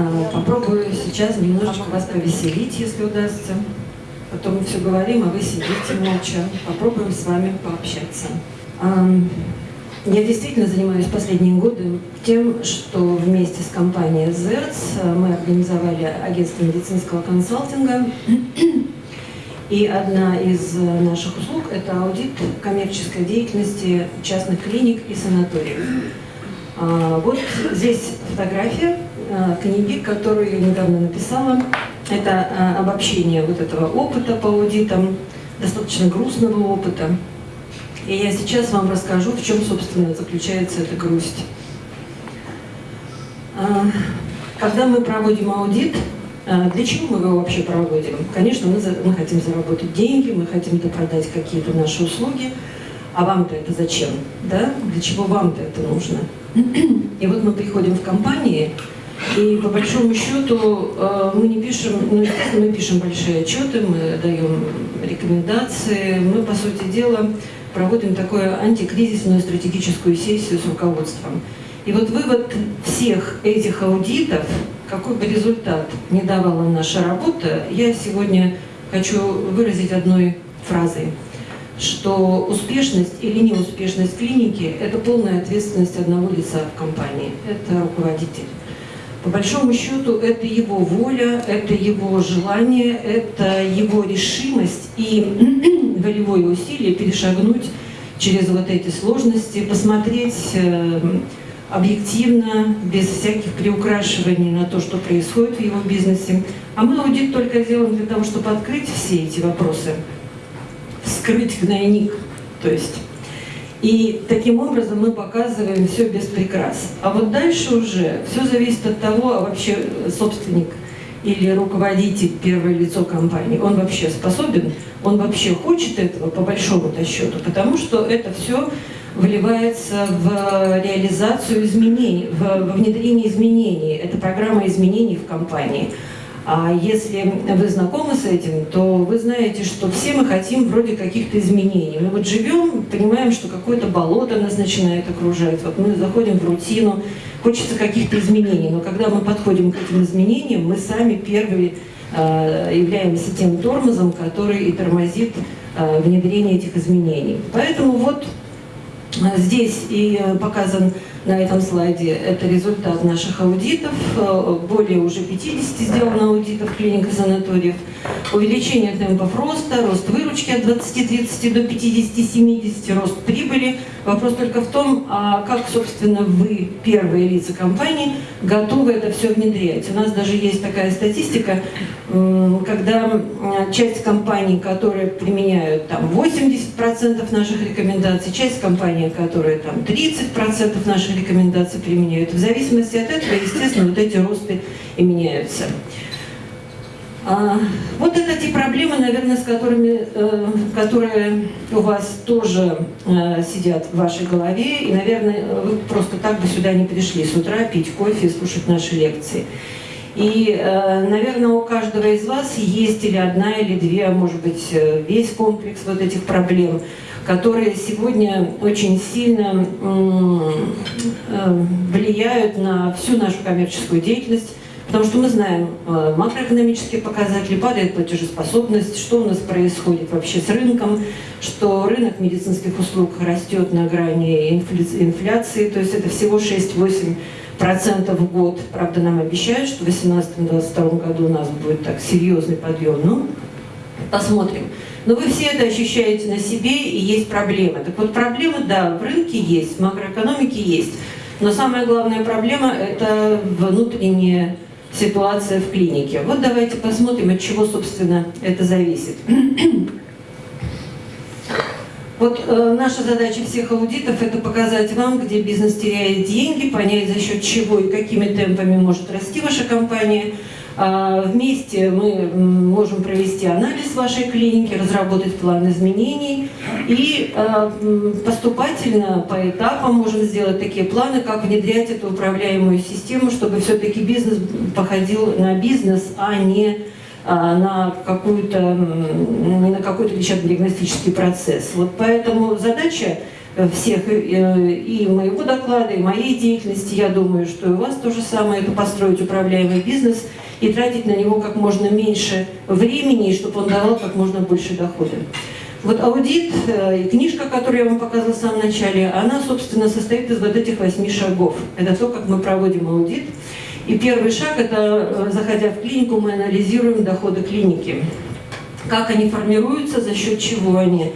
А, попробую сейчас немножечко вас повеселить, если удастся. Потом мы все говорим, а вы сидите молча. Попробуем с вами пообщаться. Я действительно занимаюсь последние годы тем, что вместе с компанией ZERTS мы организовали агентство медицинского консалтинга. И одна из наших услуг – это аудит коммерческой деятельности частных клиник и санаториев. А, вот здесь фотография а, книги, которую я недавно написала. Это а, обобщение вот этого опыта по аудитам, достаточно грустного опыта. И я сейчас вам расскажу, в чем, собственно, заключается эта грусть. Когда мы проводим аудит, для чего мы его вообще проводим? Конечно, мы, мы хотим заработать деньги, мы хотим допродать какие-то наши услуги, а вам-то это зачем? Да? Для чего вам-то это нужно? И вот мы приходим в компании, и по большому счету э, мы не пишем, ну, мы пишем большие отчеты, мы даем рекомендации, мы, по сути дела, проводим такую антикризисную стратегическую сессию с руководством. И вот вывод всех этих аудитов, какой бы результат не давала наша работа, я сегодня хочу выразить одной фразой – что успешность или неуспешность клиники – это полная ответственность одного лица в компании, это руководитель. По большому счету, это его воля, это его желание, это его решимость и волевое усилие перешагнуть через вот эти сложности, посмотреть э, объективно, без всяких приукрашиваний на то, что происходит в его бизнесе. А мы аудит только делаем для того, чтобы открыть все эти вопросы – скрыть гнойник. То есть, и таким образом мы показываем все без прикрас. А вот дальше уже все зависит от того, а вообще собственник или руководитель, первое лицо компании, он вообще способен, он вообще хочет этого по большому-то счету, потому что это все вливается в реализацию изменений, в внедрение изменений. Это программа изменений в компании. А если вы знакомы с этим, то вы знаете, что все мы хотим вроде каких-то изменений. Мы вот живем, понимаем, что какое-то болото нас начинает окружать. Вот мы заходим в рутину, хочется каких-то изменений. Но когда мы подходим к этим изменениям, мы сами первые э, являемся тем тормозом, который и тормозит э, внедрение этих изменений. Поэтому вот э, здесь и показан на этом слайде это результат наших аудитов. Э, более уже 50 сделано аудитов клиник и санаториев. Увеличение темпов роста, рост выручки от 20-30 до 50-70, рост прибыли. Вопрос только в том, а как, собственно, вы, первые лица компании, готовы это все внедрять. У нас даже есть такая статистика, когда часть компаний, которые применяют там 80% наших рекомендаций, часть компаний, которые там 30% наших наши рекомендации применяют. В зависимости от этого, естественно, вот эти росты и меняются. А, вот это те проблемы, наверное, с которыми, э, которые у вас тоже э, сидят в вашей голове, и, наверное, вы просто так бы сюда не пришли с утра пить кофе и слушать наши лекции. И, э, наверное, у каждого из вас есть или одна, или две, а может быть, э, весь комплекс вот этих проблем – которые сегодня очень сильно э, влияют на всю нашу коммерческую деятельность, потому что мы знаем макроэкономические показатели, падает платежеспособность, что у нас происходит вообще с рынком, что рынок медицинских услуг растет на грани инфляции, то есть это всего 6-8 процентов в год. Правда, нам обещают, что в 2018-2022 году у нас будет так серьезный подъем. Ну, посмотрим. Но вы все это ощущаете на себе, и есть проблемы. Так вот, проблемы, да, в рынке есть, в макроэкономике есть. Но самая главная проблема – это внутренняя ситуация в клинике. Вот давайте посмотрим, от чего, собственно, это зависит. Вот э, наша задача всех аудитов – это показать вам, где бизнес теряет деньги, понять, за счет чего и какими темпами может расти ваша компания – а, вместе мы можем провести анализ вашей клиники, разработать план изменений и а, поступательно по этапам можем сделать такие планы, как внедрять эту управляемую систему, чтобы все-таки бизнес походил на бизнес, а не на какую-то не на какой-то лечебно-диагностический процесс. Вот поэтому задача всех и моего доклада, и моей деятельности. Я думаю, что и у вас то же самое, это построить управляемый бизнес и тратить на него как можно меньше времени, чтобы он давал как можно больше дохода. Вот аудит и книжка, которую я вам показывала в самом начале, она, собственно, состоит из вот этих восьми шагов. Это то, как мы проводим аудит. И первый шаг – это, заходя в клинику, мы анализируем доходы клиники. Как они формируются, за счет чего они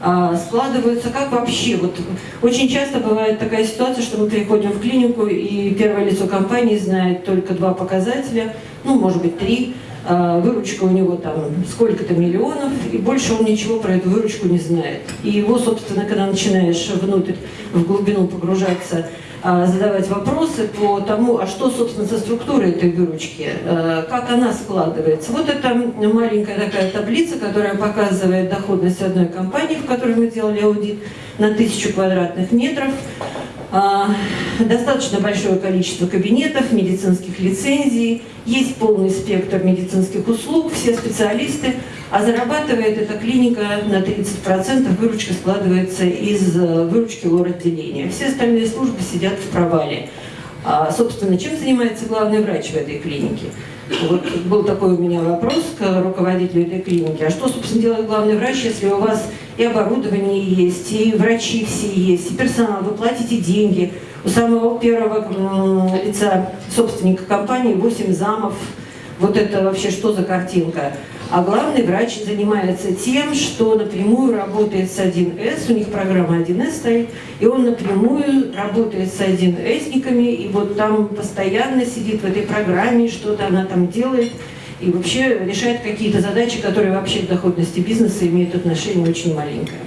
а, складываются, как вообще. Вот очень часто бывает такая ситуация, что мы приходим в клинику, и первое лицо компании знает только два показателя, ну, может быть, три. А, выручка у него там сколько-то миллионов, и больше он ничего про эту выручку не знает. И его, собственно, когда начинаешь внутрь, в глубину погружаться, задавать вопросы по тому, а что, собственно, со структурой этой выручки, а, как она складывается. Вот это маленькая такая таблица, которая показывает доходность одной компании, в которой мы делали аудит, на тысячу квадратных метров. А, достаточно большое количество кабинетов, медицинских лицензий, есть полный спектр медицинских услуг, все специалисты, а зарабатывает эта клиника на 30%, выручка складывается из э, выручки лор-отделения. Все остальные службы сидят в провале. А, собственно, чем занимается главный врач в этой клинике? Вот был такой у меня вопрос к руководителю этой клиники. А что, собственно, делает главный врач, если у вас и оборудование есть, и врачи все есть, и персонал, вы платите деньги. У самого первого лица собственника компании 8 замов. Вот это вообще что за картинка? А главный врач занимается тем, что напрямую работает с 1С, у них программа 1С стоит, и он напрямую работает с 1Сниками, и вот там постоянно сидит в этой программе, что-то она там делает, и вообще решает какие-то задачи, которые вообще к доходности бизнеса имеют отношение очень маленькое.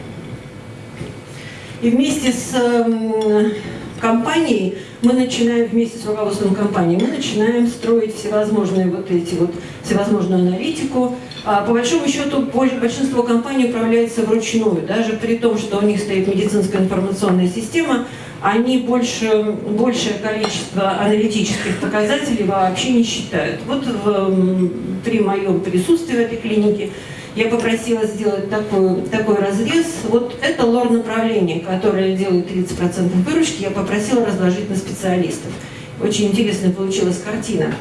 И вместе с эм, компанией мы начинаем вместе с руководством компании, мы начинаем строить всевозможные вот эти вот, всевозможную аналитику, по большому счету, большинство компаний управляется вручную. Даже при том, что у них стоит медицинская информационная система, они больше, большее количество аналитических показателей вообще не считают. Вот в, при моем присутствии в этой клинике я попросила сделать такой, такой разрез. Вот это лор-направление, которое делает 30% выручки, я попросила разложить на специалистов. Очень интересная получилась картина.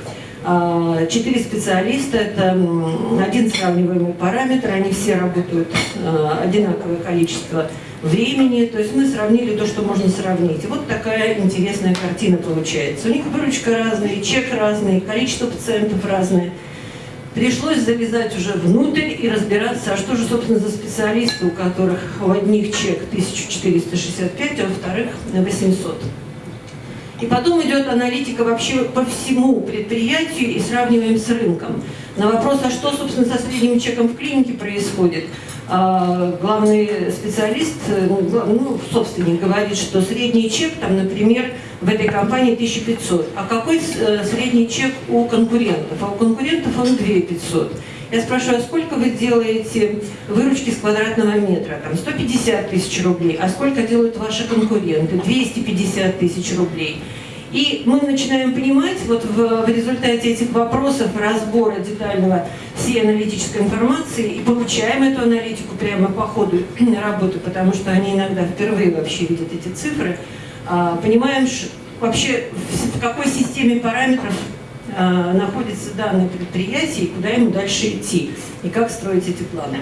А, четыре специалиста, это один сравниваемый параметр, они все работают а, одинаковое количество времени, то есть мы сравнили то, что можно сравнить. Вот такая интересная картина получается. У них выручка разная, чек разный, количество пациентов разное. Пришлось залезать уже внутрь и разбираться, а что же, собственно, за специалисты, у которых у одних чек 1465, а у вторых 800. И потом идет аналитика вообще по всему предприятию и сравниваем с рынком. На вопрос, а что, собственно, со средним чеком в клинике происходит, а, главный специалист, ну, ну, собственник, говорит, что средний чек, там, например, в этой компании 1500. А какой э, средний чек у конкурентов? А у конкурентов он 2500. Я спрашиваю, а сколько вы делаете выручки с квадратного метра? Там 150 тысяч рублей. А сколько делают ваши конкуренты? 250 тысяч рублей. И мы начинаем понимать, вот в, в результате этих вопросов, разбора детального всей аналитической информации, и получаем эту аналитику прямо по ходу работы, потому что они иногда впервые вообще видят эти цифры, а, понимаем вообще в какой системе параметров находится данное предприятие и куда ему дальше идти, и как строить эти планы.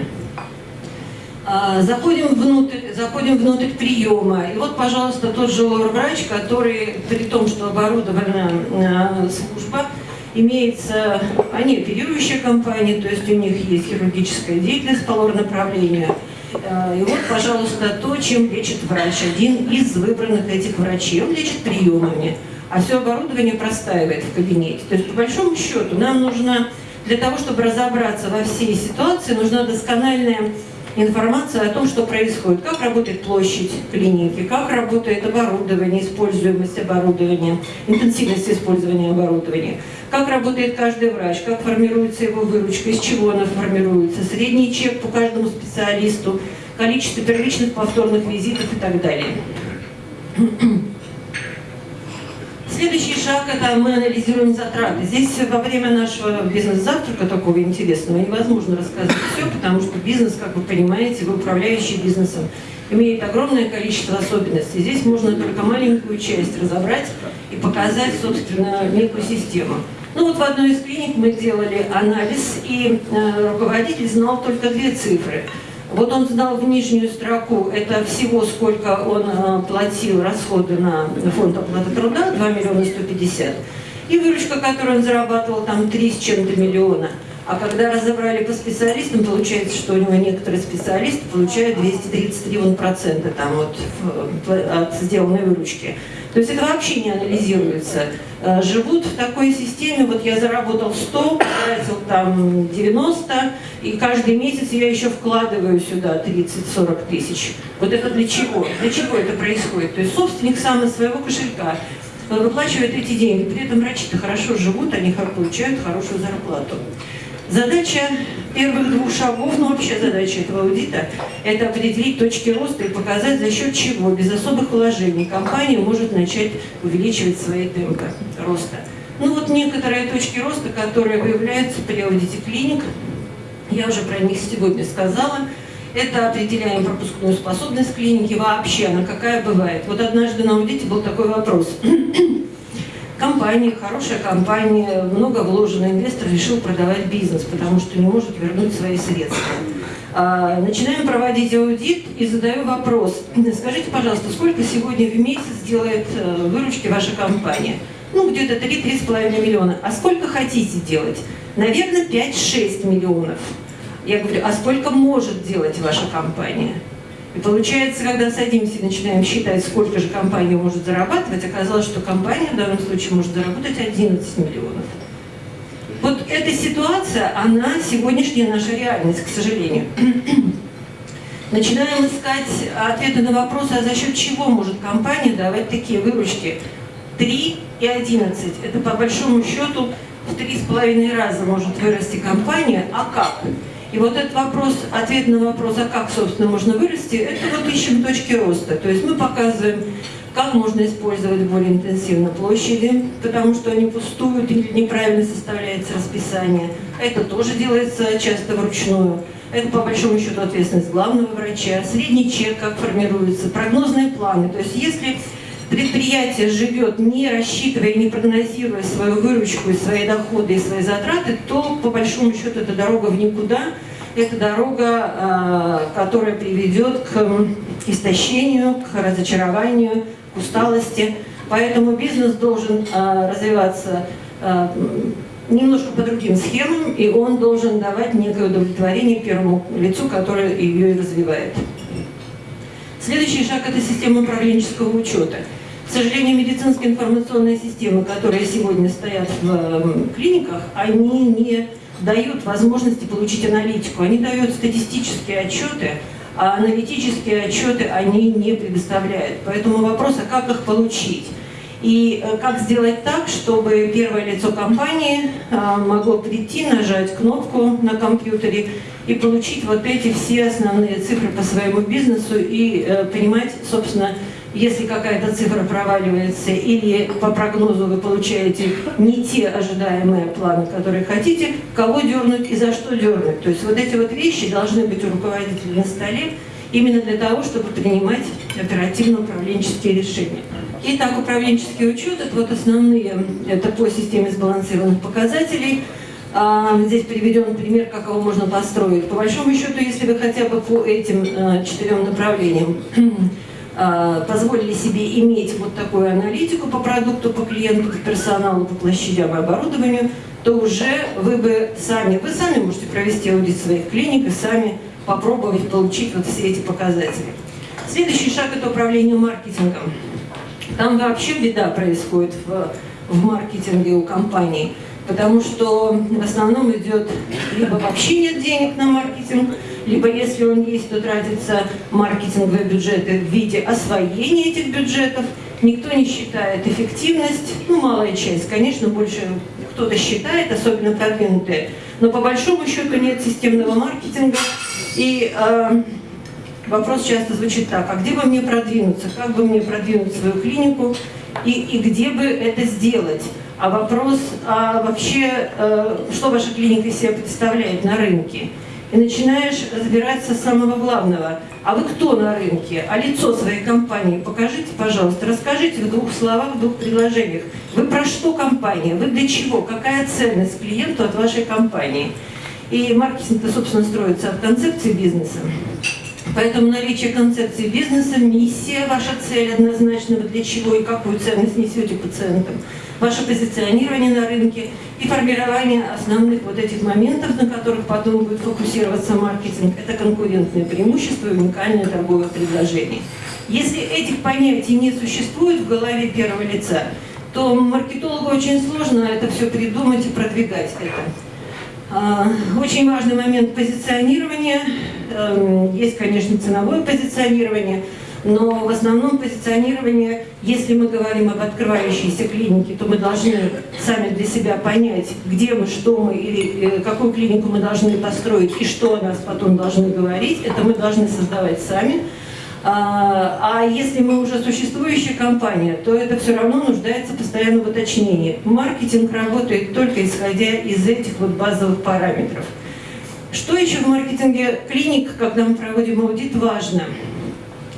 А, заходим внутрь, заходим внутрь приема. И вот, пожалуйста, тот же врач, который, при том, что оборудована э, служба, имеется, они оперирующая компания, то есть у них есть хирургическая деятельность по лор-направлению. Э, и вот, пожалуйста, то, чем лечит врач, один из выбранных этих врачей. Он лечит приемами а все оборудование простаивает в кабинете. То есть, по большому счету, нам нужно, для того, чтобы разобраться во всей ситуации, нужна доскональная информация о том, что происходит, как работает площадь клиники, как работает оборудование, используемость оборудования, интенсивность использования оборудования, как работает каждый врач, как формируется его выручка, из чего она формируется, средний чек по каждому специалисту, количество первичных повторных визитов и так далее. Следующий шаг – это мы анализируем затраты. Здесь во время нашего бизнес-завтрака такого интересного невозможно рассказать все, потому что бизнес, как вы понимаете, вы управляющий бизнесом, имеет огромное количество особенностей. Здесь можно только маленькую часть разобрать и показать, собственно, некую систему. Ну вот в одной из клиник мы делали анализ, и э, руководитель знал только две цифры. Вот он знал в нижнюю строку, это всего сколько он э, платил расходы на фонд оплаты труда, 2 миллиона 150. И выручка, которую он зарабатывал, там 3 с чем-то миллиона. А когда разобрали по специалистам, получается, что у него некоторые специалисты получают 233 процента там вот от сделанной выручки. То есть это вообще не анализируется. Э, живут в такой системе, вот я заработал 100, потратил там 90, и каждый месяц я еще вкладываю сюда 30-40 тысяч. Вот это для чего? Для чего это происходит? То есть собственник сам из своего кошелька выплачивает эти деньги. При этом врачи-то хорошо живут, они получают хорошую зарплату. Задача первых двух шагов, ну вообще задача этого аудита, это определить точки роста и показать, за счет чего, без особых вложений, компания может начать увеличивать свои темпы роста. Ну вот некоторые точки роста, которые выявляются при аудите клиник, я уже про них сегодня сказала, это определяем пропускную способность клиники вообще, она какая бывает. Вот однажды на аудите был такой вопрос компания, хорошая компания, много вложено, инвестор решил продавать бизнес, потому что не может вернуть свои средства. А, начинаем проводить аудит и задаю вопрос. Скажите, пожалуйста, сколько сегодня в месяц делает э, выручки ваша компания? Ну, где-то 3-3,5 миллиона. А сколько хотите делать? Наверное, 5-6 миллионов. Я говорю, а сколько может делать ваша компания? И получается, когда садимся и начинаем считать, сколько же компания может зарабатывать, оказалось, что компания в данном случае может заработать 11 миллионов. Вот эта ситуация, она сегодняшняя наша реальность, к сожалению. Начинаем искать ответы на вопросы, а за счет чего может компания давать такие выручки? 3 и 11. Это по большому счету в 3,5 раза может вырасти компания. А как? И вот этот вопрос, ответ на вопрос, а как, собственно, можно вырасти, это вот ищем точки роста. То есть мы показываем, как можно использовать более интенсивно площади, потому что они пустуют или неправильно составляется расписание. Это тоже делается часто вручную. Это, по большому счету, ответственность главного врача. Средний чек, как формируется, прогнозные планы. То есть если предприятие живет, не рассчитывая, не прогнозируя свою выручку, и свои доходы и свои затраты, то, по большому счету, это дорога в никуда. Это дорога, а, которая приведет к истощению, к разочарованию, к усталости. Поэтому бизнес должен а, развиваться а, немножко по другим схемам, и он должен давать некое удовлетворение первому лицу, которое ее и развивает. Следующий шаг – это система управленческого учета. К сожалению, медицинские информационные системы, которые сегодня стоят в эм, клиниках, они не дают возможности получить аналитику. Они дают статистические отчеты, а аналитические отчеты они не предоставляют. Поэтому вопрос, а как их получить? И э, как сделать так, чтобы первое лицо компании э, могло прийти, нажать кнопку на компьютере и получить вот эти все основные цифры по своему бизнесу и э, понимать, собственно, если какая-то цифра проваливается или по прогнозу вы получаете не те ожидаемые планы, которые хотите, кого дернуть и за что дернуть. То есть вот эти вот вещи должны быть у руководителя на столе именно для того, чтобы принимать оперативно-управленческие решения. Итак, управленческий учет – это вот основные, это по системе сбалансированных показателей. А, здесь приведен пример, как его можно построить. По большому счету, если вы хотя бы по этим а, четырем направлениям позволили себе иметь вот такую аналитику по продукту, по клиенту, по персоналу, по площадям и оборудованию, то уже вы бы сами, вы сами можете провести аудит своих клиник и сами попробовать получить вот все эти показатели. Следующий шаг – это управление маркетингом. Там вообще беда происходит в, в маркетинге у компаний, потому что в основном идет либо вообще нет денег на маркетинг, либо если он есть, то тратятся маркетинговые бюджеты в виде освоения этих бюджетов. Никто не считает эффективность, ну, малая часть, конечно, больше кто-то считает, особенно продвинутые, но по большому счету нет системного маркетинга. И э, вопрос часто звучит так, а где бы мне продвинуться, как бы мне продвинуть свою клинику и, и где бы это сделать? А вопрос, а вообще, э, что ваша клиника из себя представляет на рынке? И начинаешь разбираться с самого главного. А вы кто на рынке? А лицо своей компании покажите, пожалуйста, расскажите в двух словах, в двух предложениях. Вы про что компания? Вы для чего? Какая ценность клиенту от вашей компании? И маркетинг-то, собственно, строится от концепции бизнеса. Поэтому наличие концепции бизнеса, миссия, ваша цель однозначно, вы для чего и какую ценность несете пациентам, ваше позиционирование на рынке и формирование основных вот этих моментов, на которых потом будет фокусироваться маркетинг, это конкурентное преимущество и уникальное торговое предложение. Если этих понятий не существует в голове первого лица, то маркетологу очень сложно это все придумать и продвигать это. А, очень важный момент позиционирования. Эм, есть, конечно, ценовое позиционирование, но в основном позиционирование, если мы говорим об открывающейся клинике, то мы должны сами для себя понять, где мы, что мы, или э, какую клинику мы должны построить, и что о нас потом должны говорить. Это мы должны создавать сами. А, а если мы уже существующая компания, то это все равно нуждается постоянно в уточнении. Маркетинг работает только исходя из этих вот базовых параметров. Что еще в маркетинге клиник, когда мы проводим аудит, важно?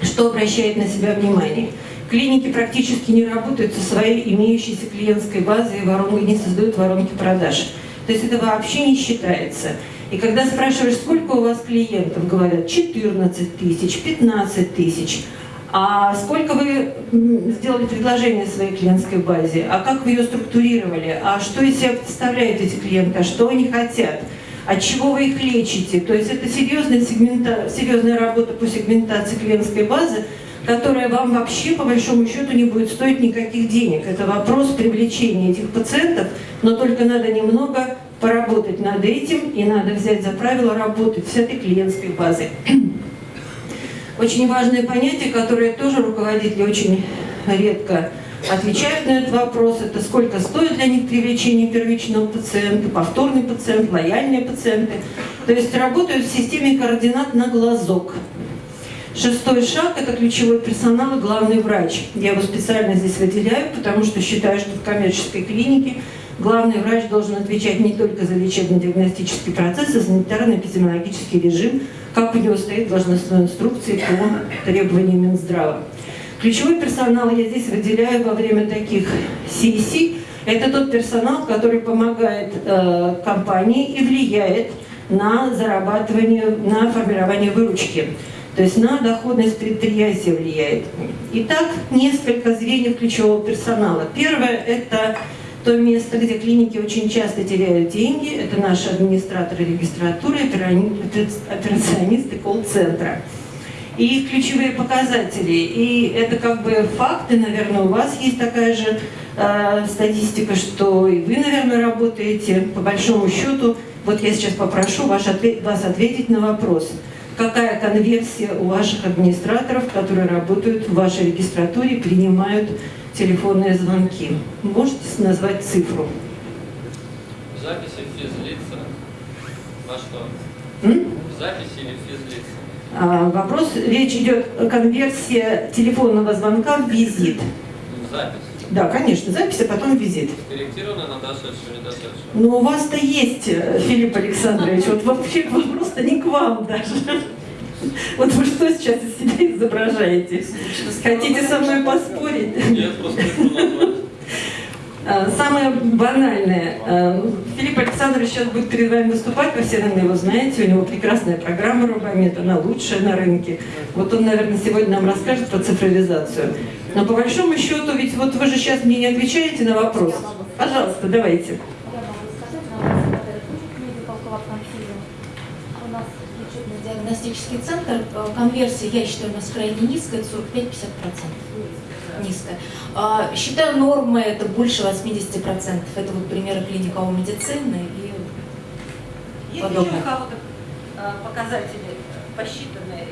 Что обращает на себя внимание? Клиники практически не работают со своей имеющейся клиентской базой и воронкой, не создают воронки продаж. То есть это вообще не считается. И когда спрашиваешь, сколько у вас клиентов, говорят 14 тысяч, 15 тысяч. А сколько вы сделали предложение своей клиентской базе? А как вы ее структурировали? А что из себя представляют эти клиенты? А что они хотят? От чего вы их лечите? То есть это серьезная, сегмента, серьезная работа по сегментации клиентской базы, которая вам вообще, по большому счету, не будет стоить никаких денег. Это вопрос привлечения этих пациентов, но только надо немного поработать над этим, и надо взять за правило работать с этой клиентской базой. Очень важное понятие, которое тоже руководители очень редко отвечают на этот вопрос, это сколько стоит для них привлечение первичного пациента, повторный пациент, лояльные пациенты. То есть работают в системе координат на глазок. Шестой шаг – это ключевой персонал и главный врач. Я его специально здесь выделяю, потому что считаю, что в коммерческой клинике главный врач должен отвечать не только за лечебно-диагностический процесс, а санитарно-эпидемиологический режим, как у него стоит должностной инструкции по требованиям Минздрава. Ключевой персонал я здесь выделяю во время таких сессий. Это тот персонал, который помогает э, компании и влияет на зарабатывание, на формирование выручки. То есть на доходность предприятия влияет. Итак, несколько звеньев ключевого персонала. Первое – это то место, где клиники очень часто теряют деньги. Это наши администраторы регистратуры, операционисты колл-центра. И ключевые показатели. И это как бы факты, наверное, у вас есть такая же э, статистика, что и вы, наверное, работаете. По большому счету, вот я сейчас попрошу ваш ответ, вас ответить на вопрос – какая конверсия у ваших администраторов, которые работают в вашей регистратуре, принимают телефонные звонки. Можете назвать цифру? Записи физлица. На что? М? Записи вопрос, речь идет о конверсии телефонного звонка в визит. Запись. Да, конечно, запись, а потом визит. Корректированная на дошедшую, не дошедшую. Но у вас-то есть, э, Филипп Александрович, вот вообще вопрос-то не к вам даже. Вот вы что сейчас из себя изображаете? Хотите со мной поспорить? Нет, просто не самое банальное. Э, Филипп Александрович сейчас будет перед вами выступать, вы все, наверное, его знаете, у него прекрасная программа Рубамед, она лучшая на рынке. Вот он, наверное, сегодня нам расскажет про цифровизацию. Но по большому счету, ведь вот вы же сейчас мне не отвечаете на вопрос. Пожалуйста, давайте. диагностический центр, э, конверсия, я считаю, у нас крайне низкая, 45-50% низкая. А, считаю, нормы это больше 80%. Это вот примеры клиника медицины и Есть подобное. еще у кого-то э, показатели посчитанные?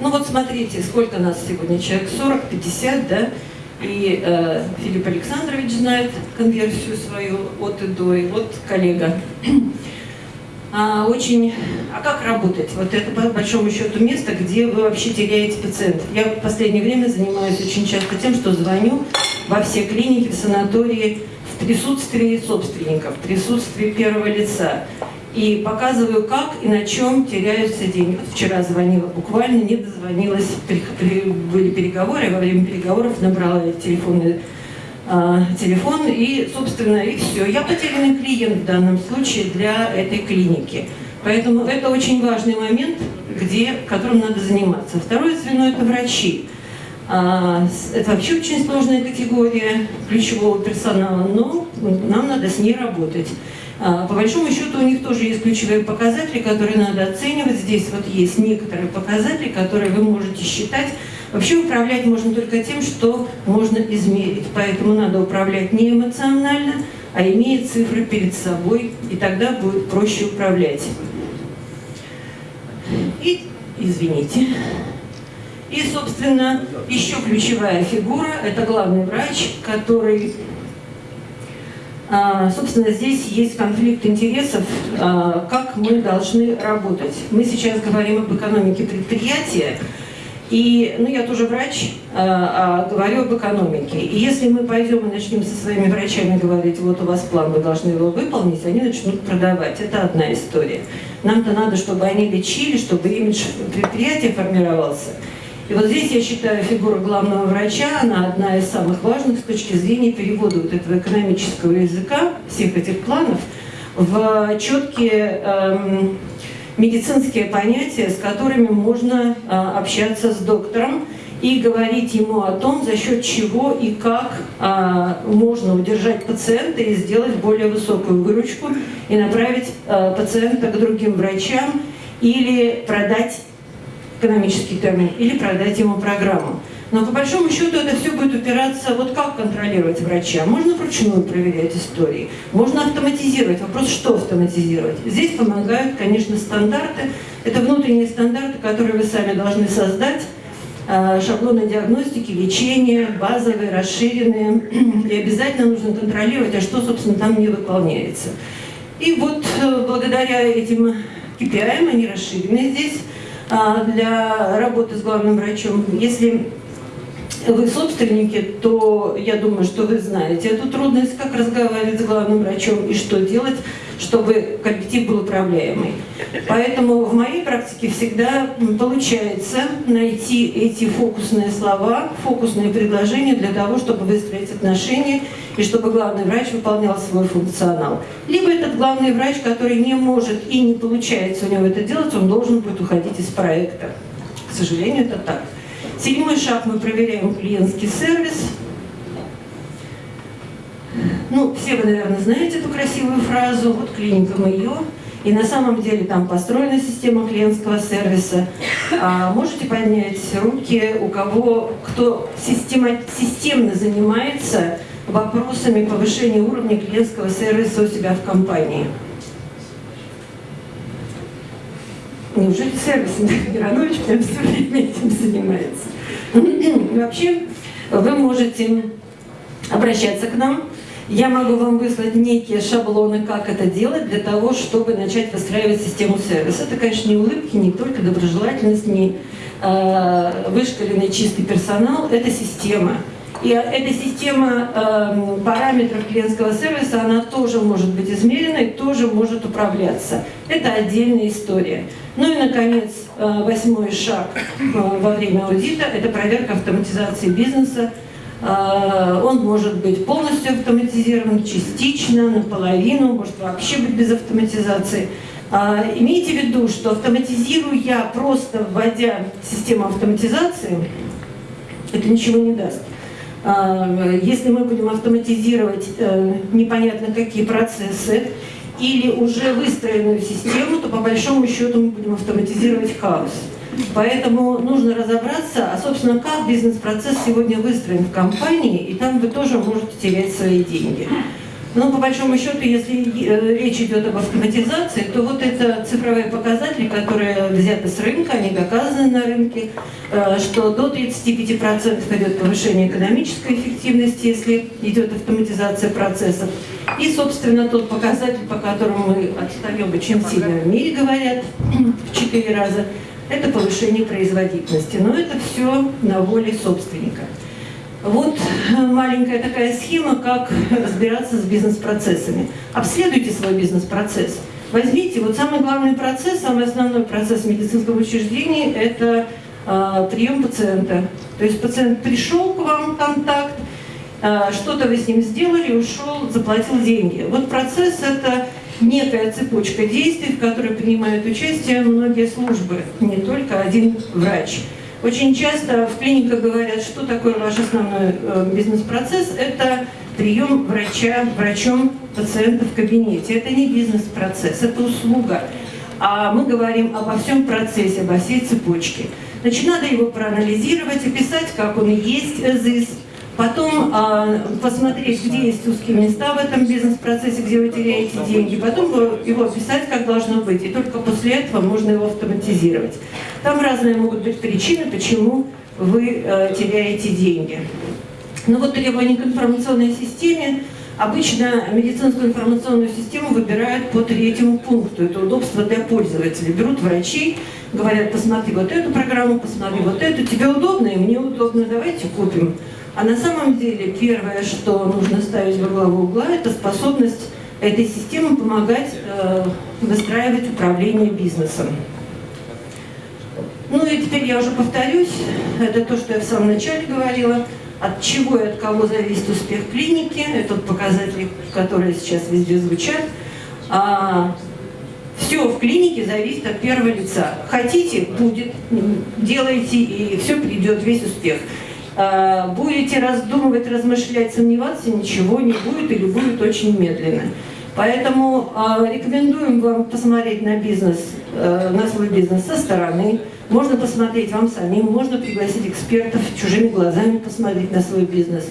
Ну вот смотрите, сколько нас сегодня человек, 40, 50, да? И э, Филипп Александрович знает конверсию свою от и до, и вот коллега а, очень... А как работать? Вот это, по большому счету, место, где вы вообще теряете пациентов. Я в последнее время занимаюсь очень часто тем, что звоню во все клиники, в санатории, в присутствии собственников, в присутствии первого лица. и показываю, как и на чем теряются деньги. Вот вчера звонила буквально, не дозвонилась, были переговоры, во время переговоров набрала телефонный а, телефон и, собственно, и все. Я потерянный клиент в данном случае для этой клиники. Поэтому это очень важный момент, где, которым надо заниматься. Второе звено – это врачи. А, это вообще очень сложная категория ключевого персонала, но нам надо с ней работать. А, по большому счету у них тоже есть ключевые показатели, которые надо оценивать. Здесь вот есть некоторые показатели, которые вы можете считать. Вообще управлять можно только тем, что можно измерить. Поэтому надо управлять не эмоционально, а имея цифры перед собой, и тогда будет проще управлять. И, извините. И, собственно, еще ключевая фигура – это главный врач, который а, собственно, здесь есть конфликт интересов, а, как мы должны работать. Мы сейчас говорим об экономике предприятия, и, ну, я тоже врач, а, а говорю об экономике. И если мы пойдем и начнем со своими врачами говорить, вот у вас план, вы должны его выполнить, они начнут продавать. Это одна история. Нам-то надо, чтобы они лечили, чтобы имидж предприятия формировался. И вот здесь, я считаю, фигура главного врача, она одна из самых важных с точки зрения перевода вот этого экономического языка, всех этих планов, в четкие эм, медицинские понятия, с которыми можно э, общаться с доктором и говорить ему о том, за счет чего и как э, можно удержать пациента и сделать более высокую выручку и направить э, пациента к другим врачам или продать экономический термин, или продать ему программу. Но по большому счету это все будет упираться, вот как контролировать врача. Можно вручную проверять истории, можно автоматизировать. Вопрос, что автоматизировать. Здесь помогают, конечно, стандарты. Это внутренние стандарты, которые вы сами должны создать. А, шаблоны диагностики, лечения, базовые, расширенные. И обязательно нужно контролировать, а что, собственно, там не выполняется. И вот э, благодаря этим KPI, они расширены здесь, а, для работы с главным врачом. Если вы собственники, то я думаю, что вы знаете эту трудность, как разговаривать с главным врачом и что делать, чтобы коллектив был управляемый. Поэтому в моей практике всегда получается найти эти фокусные слова, фокусные предложения для того, чтобы выстроить отношения и чтобы главный врач выполнял свой функционал. Либо этот главный врач, который не может и не получается у него это делать, он должен будет уходить из проекта. К сожалению, это так. Седьмой шаг мы проверяем клиентский сервис. Ну, все вы, наверное, знаете эту красивую фразу. Вот клиника мы ее. И на самом деле там построена система клиентского сервиса. А, можете поднять руки, у кого, кто система, системно занимается вопросами повышения уровня клиентского сервиса у себя в компании. Неужели сервис Миронович прям все время этим занимается? Вообще, вы можете обращаться к нам. Я могу вам выслать некие шаблоны, как это делать, для того, чтобы начать выстраивать систему сервиса. Это, конечно, не улыбки, не только доброжелательность, не э, вышкаленный чистый персонал, это система. И эта система э, параметров клиентского сервиса, она тоже может быть измерена и тоже может управляться. Это отдельная история. Ну и, наконец, э, восьмой шаг э, во время аудита – это проверка автоматизации бизнеса. Э, он может быть полностью автоматизирован, частично, наполовину, может вообще быть без автоматизации. Имейте в виду, что автоматизируя, просто вводя систему автоматизации, это ничего не даст. Если мы будем автоматизировать непонятно какие процессы, или уже выстроенную систему, то по большому счету мы будем автоматизировать хаос. Поэтому нужно разобраться, а собственно, как бизнес-процесс сегодня выстроен в компании, и там вы тоже можете терять свои деньги. Но по большому счету, если э, речь идет об автоматизации, то вот это цифровые показатели, которые взяты с рынка, они доказаны на рынке, э, что до 35% идет повышение экономической эффективности, если идет автоматизация процессов. И, собственно, тот показатель, по которому мы отстаем очень сильно в мире, говорят, в 4 раза, это повышение производительности. Но это все на воле собственника. Вот маленькая такая схема, как разбираться с бизнес-процессами. Обследуйте свой бизнес-процесс. Возьмите, вот самый главный процесс, самый основной процесс в медицинском учреждении – это э, прием пациента. То есть пациент пришел к вам в контакт, э, что-то вы с ним сделали, ушел, заплатил деньги. Вот процесс – это некая цепочка действий, в которой принимают участие многие службы, не только один врач. Очень часто в клиниках говорят, что такое ваш основной э, бизнес-процесс. Это прием врача, врачом пациента в кабинете. Это не бизнес-процесс, это услуга. А мы говорим обо всем процессе, обо всей цепочке. Значит, надо его проанализировать, описать, как он есть, ЗИС, потом э, посмотреть, где есть узкие места в этом бизнес-процессе, где вы теряете деньги, потом его описать, как должно быть, и только после этого можно его автоматизировать. Там разные могут быть причины, почему вы э, теряете деньги. Ну вот требования к информационной системе. Обычно медицинскую информационную систему выбирают по третьему пункту. Это удобство для пользователя. Берут врачей, говорят, посмотри вот эту программу, посмотри вот эту. Тебе удобно и мне удобно, давайте купим. А на самом деле первое, что нужно ставить во главу угла, это способность этой системы помогать э, выстраивать управление бизнесом. Ну и теперь я уже повторюсь, это то, что я в самом начале говорила, от чего и от кого зависит успех клиники, это показатели, которые сейчас везде звучат. А, все в клинике зависит от первого лица. Хотите, будет, делайте, и все придет, весь успех. А, будете раздумывать, размышлять, сомневаться, ничего не будет или будет очень медленно. Поэтому э, рекомендуем вам посмотреть на бизнес, э, на свой бизнес со стороны. Можно посмотреть вам самим, можно пригласить экспертов, чужими глазами посмотреть на свой бизнес.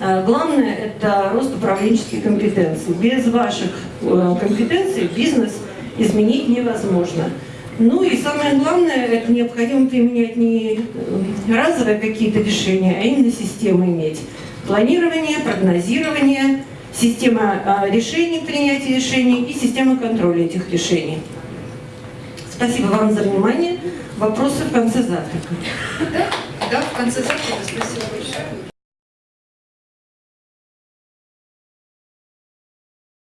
Э, главное – это рост управленческих компетенций. Без ваших э, компетенций бизнес изменить невозможно. Ну и самое главное, это необходимо применять не разовые какие-то решения, а именно системы иметь. Планирование, прогнозирование, система а, решений, принятия решений и система контроля этих решений. Спасибо вам за внимание. Вопросы в конце завтрака. Да, да, в конце завтрака. Спасибо большое.